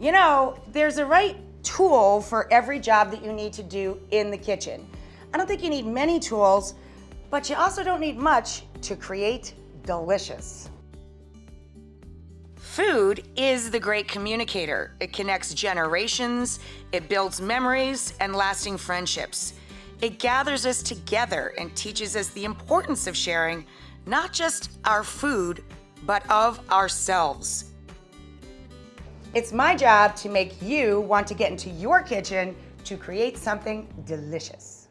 You know, there's a right tool for every job that you need to do in the kitchen. I don't think you need many tools, but you also don't need much to create delicious. Food is the great communicator. It connects generations, it builds memories and lasting friendships. It gathers us together and teaches us the importance of sharing not just our food, but of ourselves. It's my job to make you want to get into your kitchen to create something delicious.